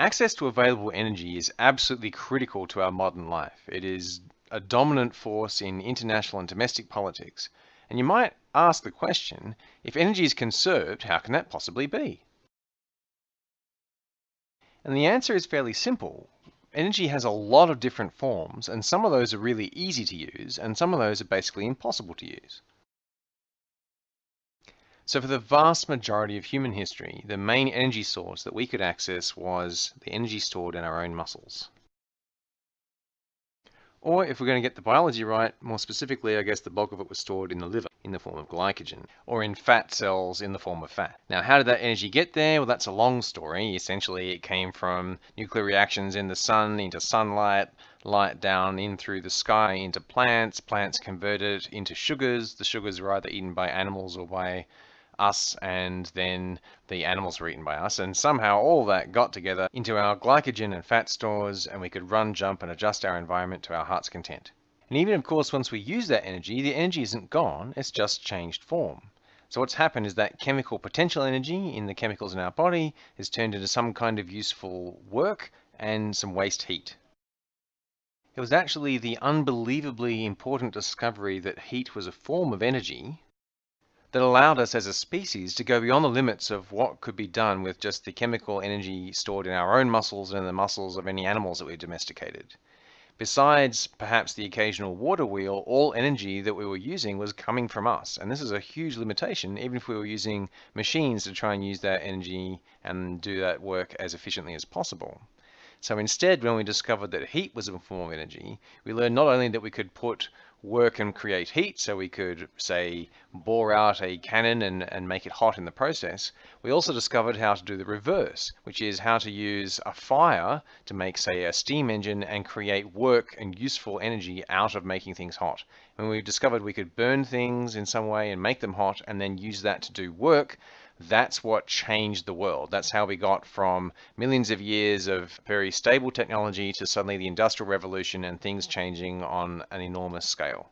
Access to available energy is absolutely critical to our modern life. It is a dominant force in international and domestic politics. And you might ask the question, if energy is conserved, how can that possibly be? And the answer is fairly simple. Energy has a lot of different forms, and some of those are really easy to use, and some of those are basically impossible to use. So for the vast majority of human history, the main energy source that we could access was the energy stored in our own muscles. Or if we're going to get the biology right, more specifically, I guess the bulk of it was stored in the liver in the form of glycogen, or in fat cells in the form of fat. Now, how did that energy get there? Well, that's a long story. Essentially, it came from nuclear reactions in the sun into sunlight, light down in through the sky into plants, plants converted it into sugars. The sugars were either eaten by animals or by us and then the animals were eaten by us. And somehow all that got together into our glycogen and fat stores and we could run, jump and adjust our environment to our heart's content. And even of course, once we use that energy, the energy isn't gone, it's just changed form. So what's happened is that chemical potential energy in the chemicals in our body is turned into some kind of useful work and some waste heat. It was actually the unbelievably important discovery that heat was a form of energy that allowed us as a species to go beyond the limits of what could be done with just the chemical energy stored in our own muscles and in the muscles of any animals that we've domesticated. Besides perhaps the occasional water wheel, all energy that we were using was coming from us. And this is a huge limitation, even if we were using machines to try and use that energy and do that work as efficiently as possible. So instead, when we discovered that heat was a form of energy, we learned not only that we could put work and create heat, so we could, say, bore out a cannon and, and make it hot in the process, we also discovered how to do the reverse, which is how to use a fire to make, say, a steam engine and create work and useful energy out of making things hot. When we discovered we could burn things in some way and make them hot and then use that to do work, that's what changed the world. That's how we got from millions of years of very stable technology to suddenly the industrial revolution and things changing on an enormous scale.